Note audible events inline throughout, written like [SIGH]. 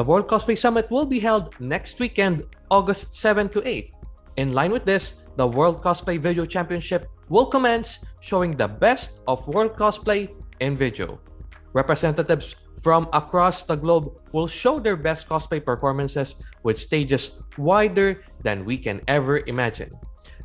The World Cosplay Summit will be held next weekend, August 7 to 8. In line with this, the World Cosplay Video Championship will commence showing the best of World Cosplay in video. Representatives from across the globe will show their best cosplay performances with stages wider than we can ever imagine.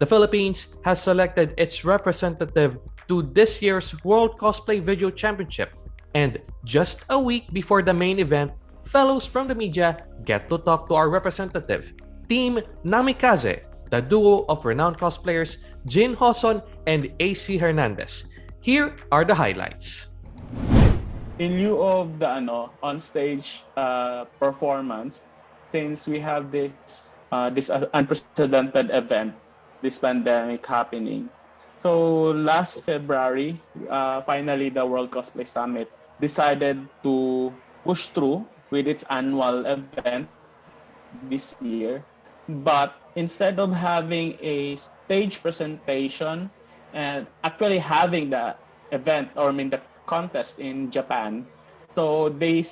The Philippines has selected its representative to this year's World Cosplay Video Championship, and just a week before the main event, fellows from the media get to talk to our representative, Team Namikaze, the duo of renowned cosplayers Jin Joson and AC Hernandez. Here are the highlights in lieu of the ano on stage uh, performance since we have this uh, this unprecedented event this pandemic happening so last february uh, finally the world cosplay summit decided to push through with its annual event this year but instead of having a stage presentation and actually having the event or I mean the contest in Japan. So they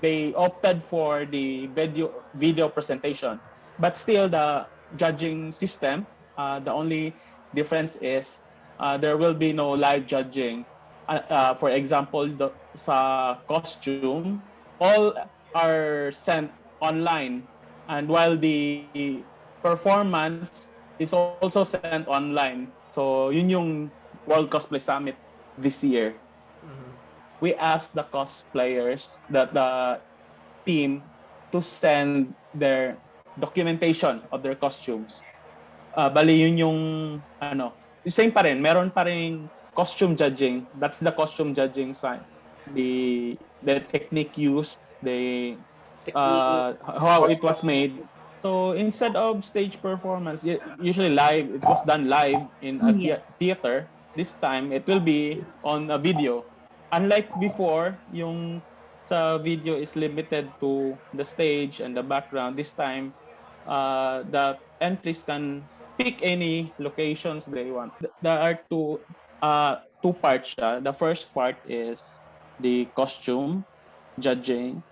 they opted for the video video presentation, but still the judging system. Uh, the only difference is uh, there will be no live judging. Uh, uh, for example, the sa costume, all are sent online, and while the performance is also sent online. So yun yung World Cosplay Summit this year we asked the cosplayers, that the team, to send their documentation of their costumes. Uh, bali yun yung ano, same pa rin, meron pa rin costume judging. That's the costume judging side. The the technique used, the uh, how it was made. So instead of stage performance, usually live, it was done live in a yes. theater. This time, it will be on a video unlike before, yung sa video is limited to the stage and the background. This time, uh, the entries can pick any locations they want. There are two uh, two parts. Siya. The first part is the costume judging.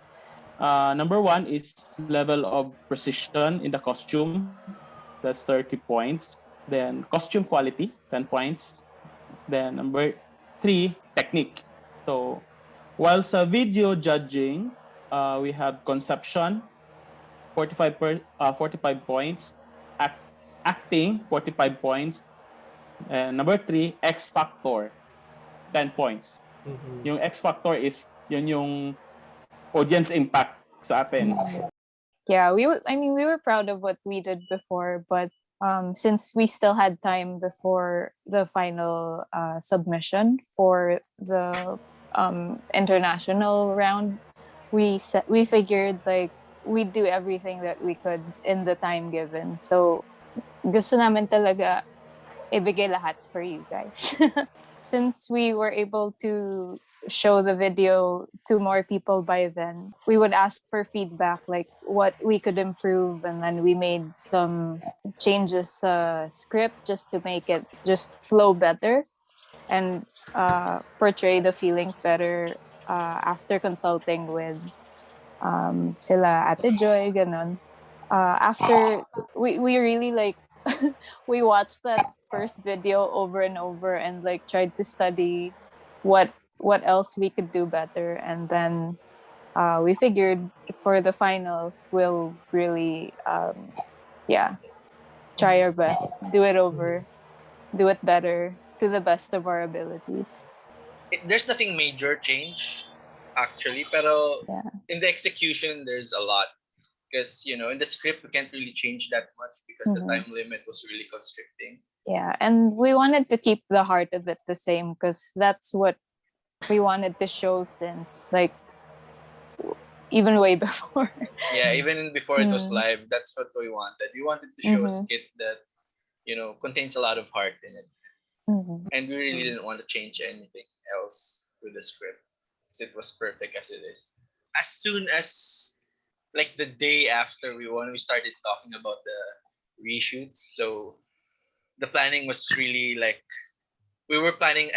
Uh, number one is level of precision in the costume. That's 30 points. Then costume quality, 10 points. Then number three, technique. So while sa video judging, uh, we have conception, 45, per, uh, 45 points, act, acting, 45 points, and number three, X factor, 10 points. Mm -hmm. Yung X factor is yun yung audience impact sa atin. Yeah, we I mean we were proud of what we did before, but um, since we still had time before the final uh, submission for the um, international round, we set, we figured like we'd do everything that we could in the time given. So gusto namin talaga ibigay lahat for you guys. [LAUGHS] Since we were able to show the video to more people by then, we would ask for feedback, like what we could improve. And then we made some changes uh, script just to make it just flow better. And uh, portray the feelings better uh, after consulting with um, sila Ate Joy, ganon. Uh, after, we, we really like, [LAUGHS] we watched that first video over and over and like tried to study what what else we could do better and then uh, we figured for the finals we'll really um, yeah try our best do it over do it better to the best of our abilities. It, there's nothing major change, actually, pero yeah. in the execution, there's a lot. Because, you know, in the script, we can't really change that much because mm -hmm. the time limit was really constricting. Yeah, and we wanted to keep the heart of it the same because that's what we wanted to show since, like, even way [LAUGHS] before. yeah, even before it was mm-hmm. live, that's what we wanted. We wanted to show mm -hmm. a skit that, you know, contains a lot of heart in it. Mm-hmm. And we really didn't want to change anything else with the script because it was perfect as it is. As soon as like the day after we won, we started talking about the reshoots. So the planning was really like we were planning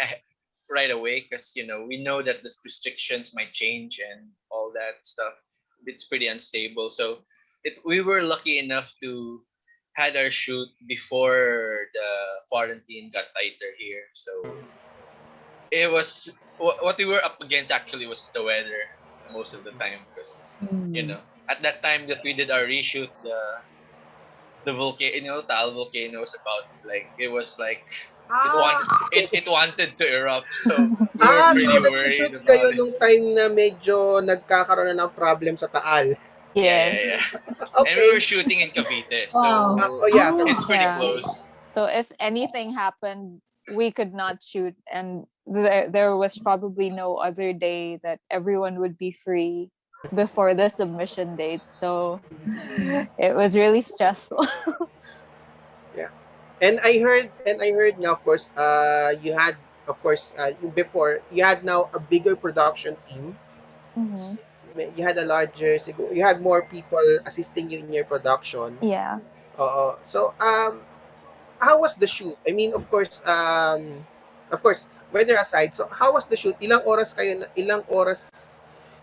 right away because you know we know that the restrictions might change and all that stuff. it's pretty unstable. So it we were lucky enough to had our shoot before the quarantine got tighter here. So it was what we were up against actually was the weather most of the time because you hmm. know at that time that we did our reshoot the the volcano you know Taal volcano was about like it was like it, want, it, it wanted to erupt so [LAUGHS] we were Ah, pretty so worried nag-shoot about kayo it. nung time na medyo nagkakaroon na ng problem sa Taal. Yeah, Yes. yeah, yeah. [LAUGHS] And we were shooting in Cavite, so Wow. Oh, yeah. Oh. it's pretty Yeah. close. So if anything happened, we could not shoot, and there there was probably no other day that everyone would be free before the submission date. So it was really stressful. [LAUGHS] Yeah. And I heard, and I heard now, of course, uh, you had, of course, uh, before, you had now a bigger production team. Mhm. You had a larger, you had more people assisting you in your production. Yeah. Oo. So, um, how was the shoot? I mean, of course, um, of course, weather aside, so how was the shoot? Ilang oras kayo, ilang oras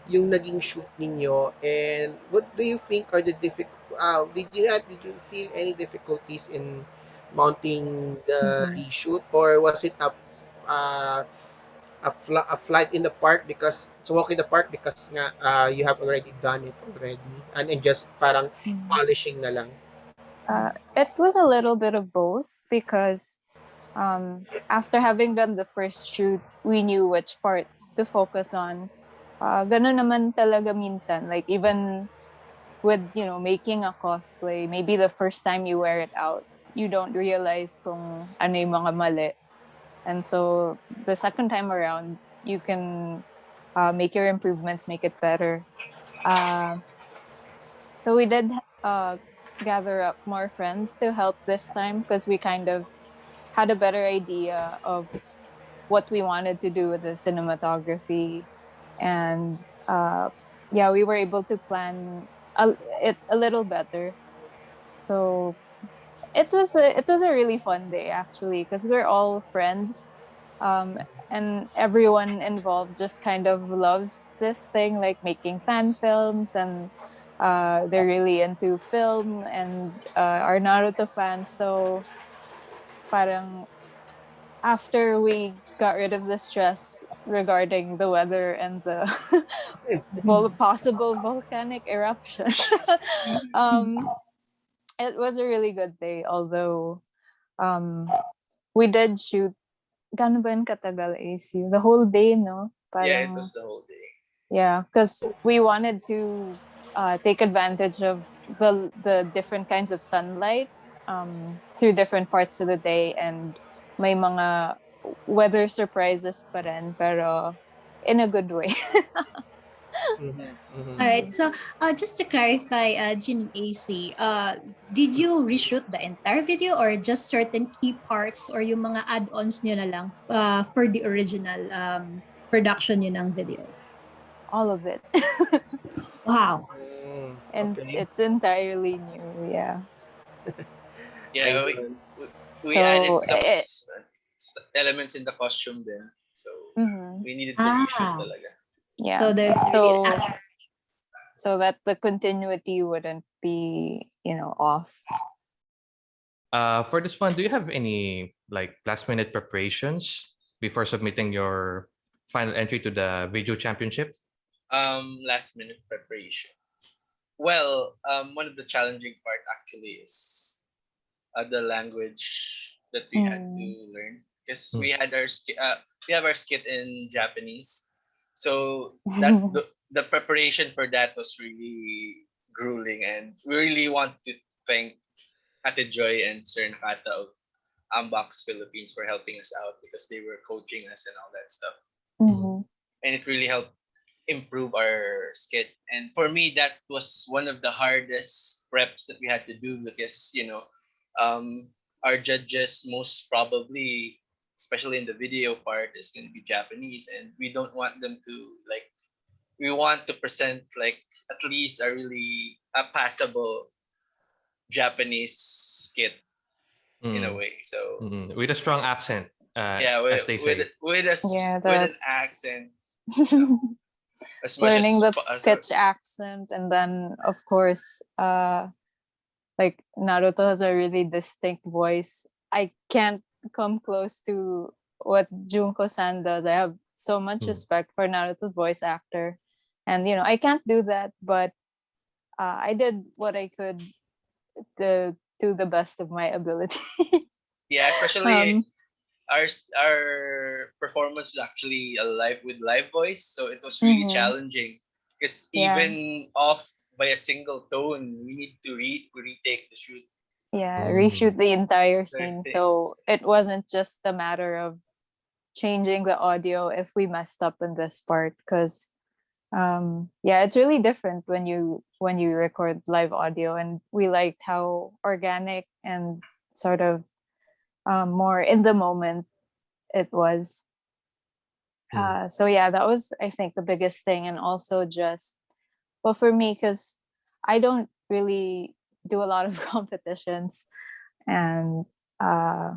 yung naging shoot ninyo? And what do you think are the difficult, uh, did you have, did you feel any difficulties in mounting the Mhm. reshoot? Or was it a, uh, a, fl- a flight in the park because, it's a walk in the park because nga, uh, you have already done it already and, and just parang Mhm. polishing na lang? Uh, it was a little bit of both because um, after having done the first shoot, we knew which parts to focus on. Uh, ganun naman talaga minsan. Like even with, you know, making a cosplay, maybe the first time you wear it out, you don't realize kung ano yung mga mali. And so the second time around, you can uh, make your improvements, make it better. Uh, so we did uh, gather up more friends to help this time because we kind of had a better idea of what we wanted to do with the cinematography and uh, yeah we were able to plan a, it a little better so it was a, it was a really fun day actually because we're all friends um, and everyone involved just kind of loves this thing like making fan films and uh, they're really into film and uh, are Naruto fans. So, parang after we got rid of the stress regarding the weather and the [LAUGHS] possible volcanic eruption, [LAUGHS] um, it was a really good day. Although um, we did shoot. Gano'n ba katagal, AC? The whole day, no? Yeah, it was the whole day. yeah, because we wanted to uh, take advantage of the the different kinds of sunlight um, through different parts of the day, and may mga weather surprises pa rin, pero in a good way. [LAUGHS] Mhm, mhm. All right. So, uh, just to clarify, uh, Jin and AC, uh, did you reshoot the entire video or just certain key parts or yung mga add-ons nyo na lang uh, for the original um, production nyo ng video? All of it, [LAUGHS] Wow. Mm, and okay. it's entirely new. Yeah. Yeah, we. We So, added some s- s- elements in the costume then. So Mhm. we needed to reshoot Ah. talaga. Yeah. So, there's So- really so that the continuity wouldn't be, you know, off. Uh, for this one, do you have any like last minute preparations before submitting your final entry to the video championship? Um, last minute preparation. Well, um, one of the challenging part actually is the language that we had to learn because Mm. we had our sk- uh, we have our skit in Japanese, so that [LAUGHS] the, the preparation for that was really grueling, and we really want to thank Ate Joy and Sir Nakata of Unbox Philippines for helping us out because they were coaching us and all that stuff Mhm. and it really helped improve our skit. And for me, that was one of the hardest preps that we had to do because you know, um, our judges most probably, especially in the video part, is going to be Japanese, and we don't want them to like. We want to present like at least a really a passable Japanese skit in a Mm, way. So mm, with a strong accent, uh, yeah, with, as they say. with with a s- Yeah, with an accent. [LAUGHS] as much learning as, the po- as pitch accent and then of course uh like Naruto has a really distinct voice. I can't come close to what Junko-san does. I have so much Hmm. respect for Naruto's voice actor. And you know, I can't do that, but uh, I did what I could to to the best of my ability. [LAUGHS] yeah, especially um, our our performance was actually a live with live voice, so it was really Mhm. challenging because Yeah. even off by a single tone, we need to re- retake the shoot. yeah Mm. reshoot the entire Entire scene. so it wasn't just a matter of changing the audio if we messed up in this part because um yeah it's really different when you when you record live audio. And we liked how organic and sort of um, more in the moment it was. Uh, so yeah that was i think the biggest thing and also just well for me because i don't really do a lot of [LAUGHS] competitions and uh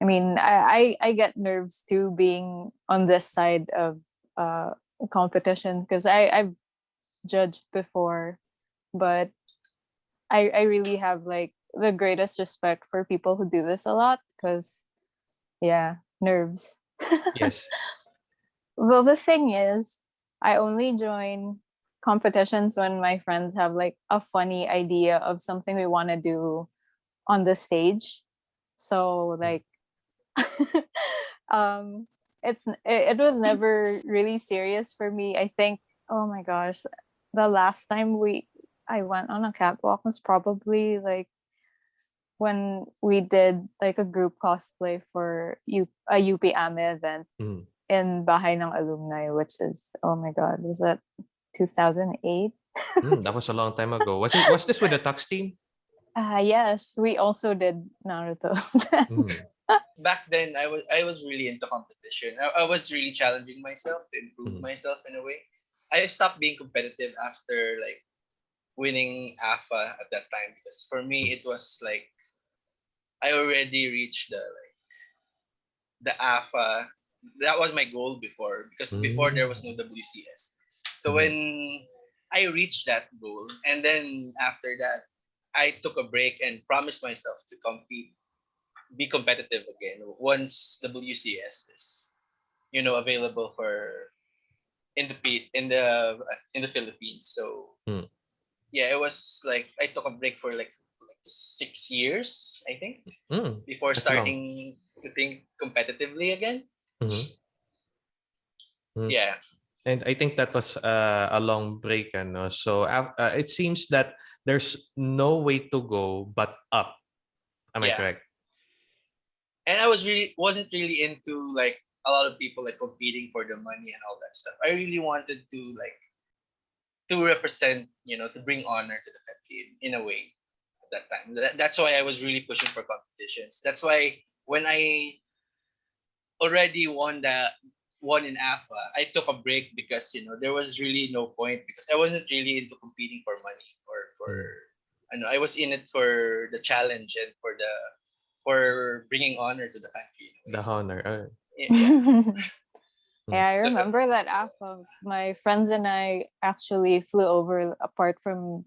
i mean I, I i get nerves too being on this side of uh competition because i i've judged before but i i really have like the greatest respect for people who do this a lot because yeah nerves [LAUGHS] Yes. well the thing is i only join competitions when my friends have like a funny idea of something we want to do on the stage. So like [LAUGHS] um it's it, it was never really serious for me. I think oh my gosh the last time we i went on a catwalk was probably like when we did like a group cosplay for U- a UP AME event Mm. in Bahay ng Alumni, which is oh my god, was that 2008? Mm, that was a long time ago. Was it? Was this with the [LAUGHS] Tux team? Ah yes, we also did Naruto. Mm. [LAUGHS] Back then, I was I was really into competition. I, I was really challenging myself to improve Mhm. myself in a way. I stopped being competitive after like winning AFA at that time because for me it was like I already reached the like the AFA. That was my goal before because before there was no WCS. So Mhm. when I reached that goal, and then after that, I took a break and promised myself to compete, be competitive again once WCS is, you know, available for in the in the in the Philippines. So Hmm. yeah, it was like I took a break for like, like six years, I think, Mm. before That's long. starting to think competitively again. Mm. Yeah. And I think that was uh, a long break, ano? So uh, it seems that there's no way to go but up. Am I correct? and I was really wasn't really into like a lot of people like competing for the money and all that stuff. I really wanted to like to represent, you know, to bring honor to the in, in a way at that time. That, that's why I was really pushing for competitions. That's why when I already won the won in AFA, I took a break because you know there was really no point because I wasn't really into competing for money or for I know I was in it for the challenge and for the for bringing honor to the country. in a way. The honor. uh, Yeah, yeah. [LAUGHS] yeah, I So- remember that AFA. My friends and I actually flew over apart from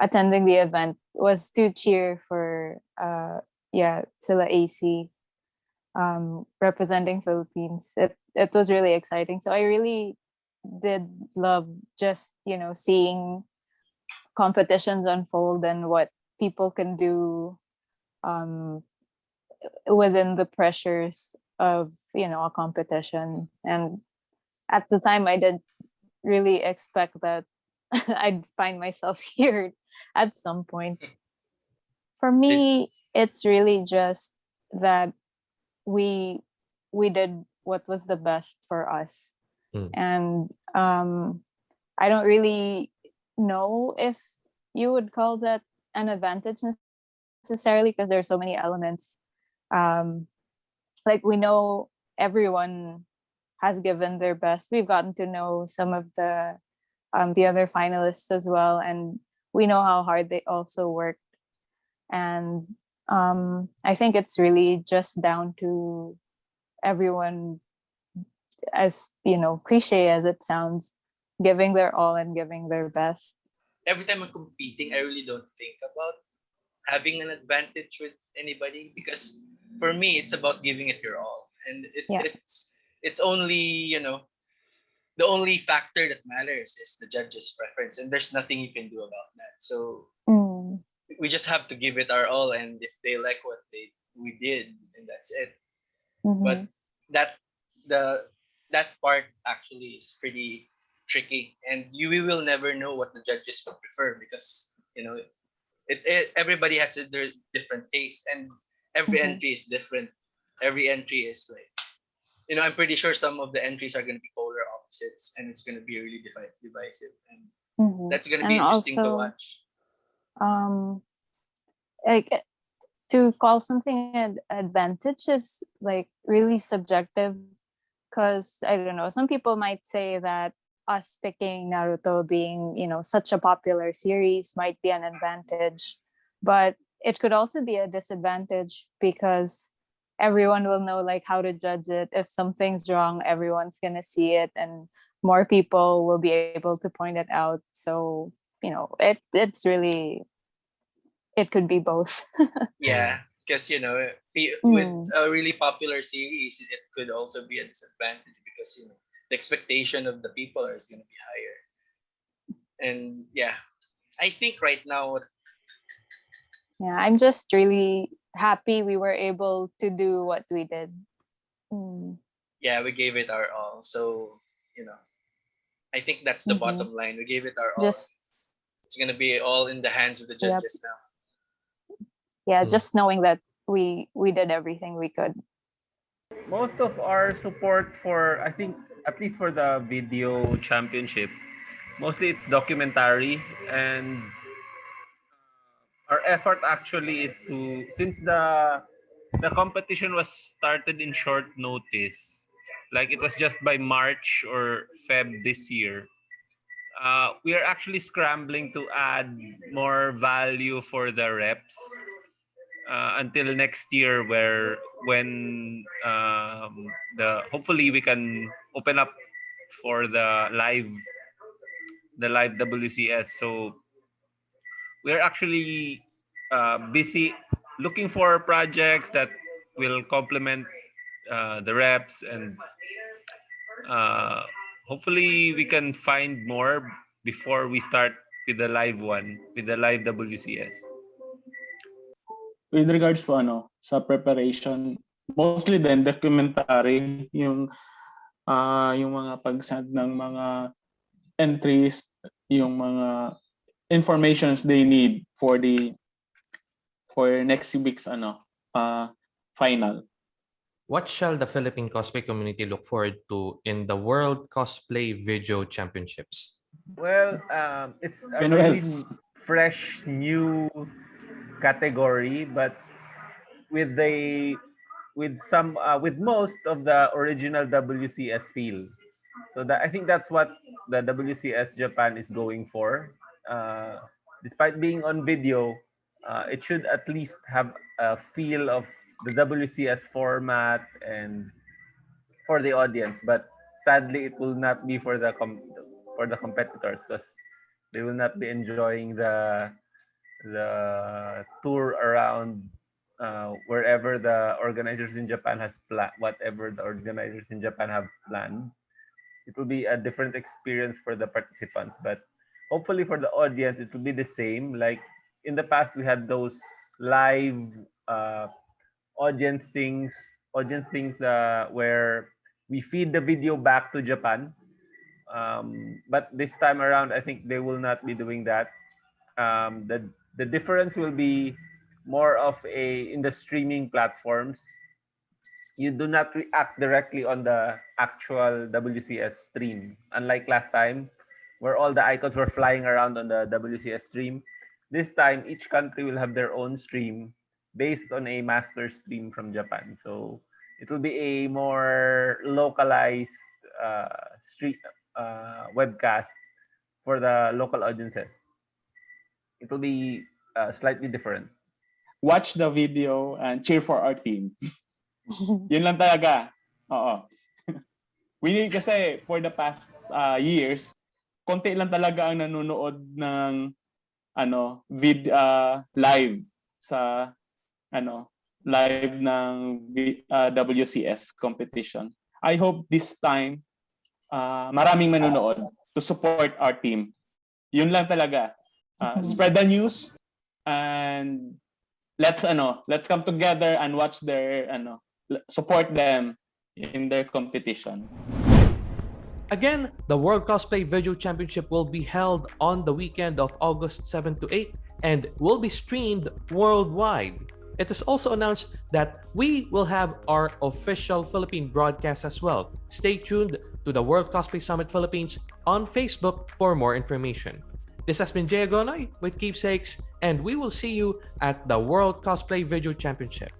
attending the event was to cheer for uh yeah, Sila AC um representing Philippines. It it was really exciting. So I really did love just, you know, seeing competitions unfold and what people can do um within the pressures of you know a competition and at the time i didn't really expect that [LAUGHS] i'd find myself [LAUGHS] here at some point for me it's really just that we we did what was the best for us. Mm. and um i don't really know if you would call that an advantage necessarily because there's so many elements. Um like we know everyone has given their best. We've gotten to know some of the um the other finalists as well and we know how hard they also worked. And um i think it's really just down to everyone as you know cliche as it sounds giving their all and giving their best. every time I'm competing, I really don't think about having an advantage with anybody because for me it's about giving it your all, and it, Yeah. it's it's only you know the only factor that matters is the judge's preference, and there's nothing you can do about that. So Mm, we just have to give it our all, and if they like what they we did, and that's it. mhm. But that the that part actually is pretty tricky, and you we will never know what the judges would prefer because you know it, it everybody has a their different taste, and every Mhm. entry is different. Every entry is like you know I'm pretty sure some of the entries are going to be polar opposites, and it's going to be really divi- divisive, and Mhm. that's going to be And interesting to watch. Um like uh, to call something an advantage is like really subjective because i don't know some people might say that us picking naruto being you know such a popular series might be an advantage but it could also be a disadvantage because everyone will know like how to judge it. If something's wrong everyone's to see it and more people will be able to point it out. So you know it it's really it could be both [LAUGHS] Yeah, because you know, with Mm. a really popular series, it could also be a disadvantage because you know the expectation of the people is going to be higher. And yeah, I think right now, yeah i'm just really happy we were able to do what we did Mm, yeah, we gave it our all. So you know, I think that's the Mhm. bottom line. We gave it our all. just It's going to be all in the hands of the Yep. judges now. yeah Mm. just knowing that we we did everything we could most of our support for I think at least for the video championship, mostly it's documentary and our effort actually is to since the the competition was started in short notice, like it was just by March or Feb this year. Uh, we are actually scrambling to add more value for the reps uh, until next year where when um, the hopefully we can open up for the live the live WCS so we're actually uh, busy looking for projects that will complement uh, the reps and uh, hopefully we can find more before we start with the live one with the live WCS with regards to ano, sa preparation, mostly then documentary, yung ah yung mga pagsend ng mga entries, yung mga informations they need for the for next week's ano, uh, final. What shall the Philippine cosplay community look forward to in the World Cosplay Video Championships? Well, um, it's a Manuel. really fresh, new category, but with the with some uh, with most of the original WCS feel. So that I think that's what the WCS Japan is going for. Uh, despite being on video, uh, it should at least have a feel of the WCS format and for the audience. But sadly, it will not be for the for the competitors because they will not be enjoying the the tour around uh, wherever the organizers in Japan has planned, whatever the organizers in Japan have planned. It will be a different experience for the participants, but hopefully for the audience, it will be the same. Like in the past, we had those live uh, audience things, audience things uh, where we feed the video back to Japan. Um, but this time around, I think they will not be doing that. Um, the the difference will be more of a in the streaming platforms. You do not react directly on the actual WCS stream, unlike last time, where all the icons were flying around on the WCS stream. This time, each country will have their own stream based on a master stream from Japan. So it will be a more localized uh, street uh, webcast for the local audiences. It will be uh, slightly different. Watch the video and cheer for our team. [LAUGHS] Yun lang talaga. Oo. [LAUGHS] We need kasi for the past uh, years, konti lang talaga ang nanonood ng ano, vid uh, live sa ano, live ng uh, WCS competition. I hope this time uh, maraming manonood to support our team. Yun lang talaga. Uh, spread the news and let's ano, let's come together and watch their ano, support them in their competition. Again, the World Cosplay Video Championship will be held on the weekend of August 7 to 8 and will be streamed worldwide. It is also announced that we will have our official Philippine broadcast as well. Stay tuned to the World Cosplay Summit Philippines on Facebook for more information. This has been Jay Agonoy with Keepsakes, and we will see you at the World Cosplay Video Championship.